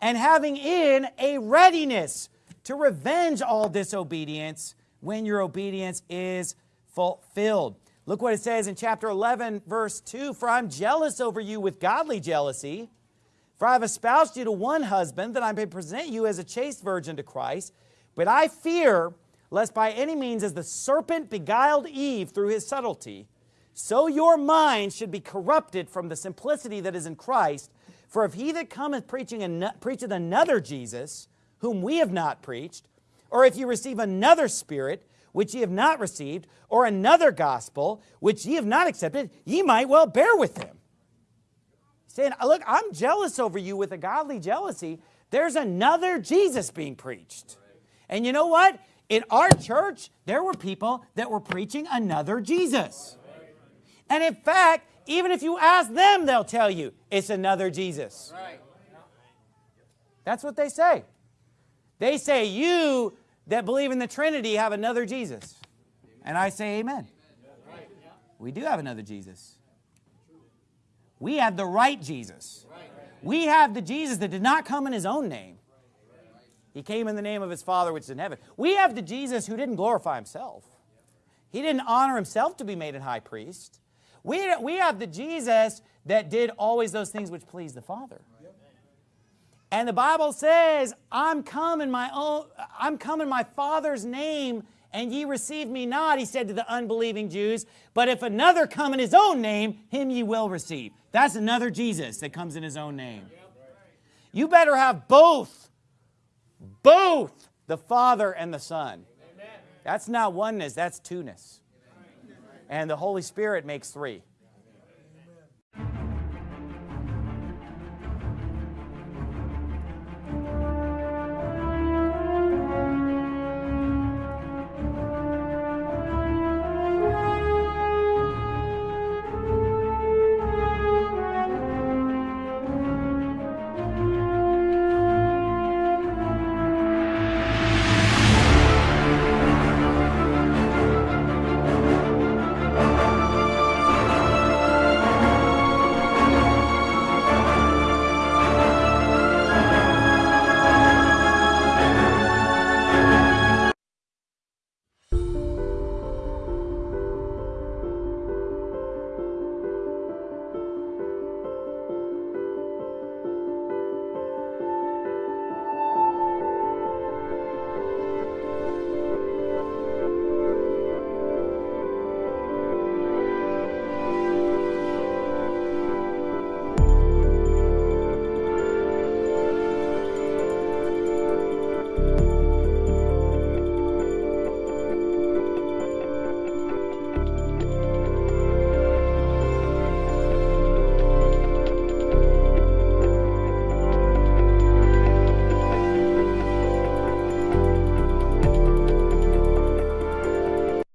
and having in a readiness to revenge all disobedience when your obedience is fulfilled. Look what it says in chapter 11, verse 2 For I'm jealous over you with godly jealousy, for I have espoused you to one husband, that I may present you as a chaste virgin to Christ. But I fear lest by any means, as the serpent beguiled Eve through his subtlety, so your mind should be corrupted from the simplicity that is in Christ. For if he that cometh preaching an preacheth another Jesus, whom we have not preached, or if you receive another spirit, which ye have not received, or another gospel, which ye have not accepted, ye might well bear with him. Saying, look, I'm jealous over you with a godly jealousy. There's another Jesus being preached. And you know what? In our church, there were people that were preaching another Jesus. And in fact, even if you ask them, they'll tell you it's another Jesus. That's what they say. They say you that believe in the Trinity have another Jesus. And I say amen. We do have another Jesus. We have the right Jesus. We have the Jesus that did not come in his own name. He came in the name of his Father which is in heaven. We have the Jesus who didn't glorify himself. He didn't honor himself to be made a high priest. We, we have the Jesus that did always those things which pleased the Father. And the Bible says, I'm come in my own, I'm come in my Father's name, and ye receive me not, he said to the unbelieving Jews. But if another come in his own name, him ye will receive. That's another Jesus that comes in his own name. You better have both. Both the Father and the Son. That's not oneness, that's two-ness. And the Holy Spirit makes three.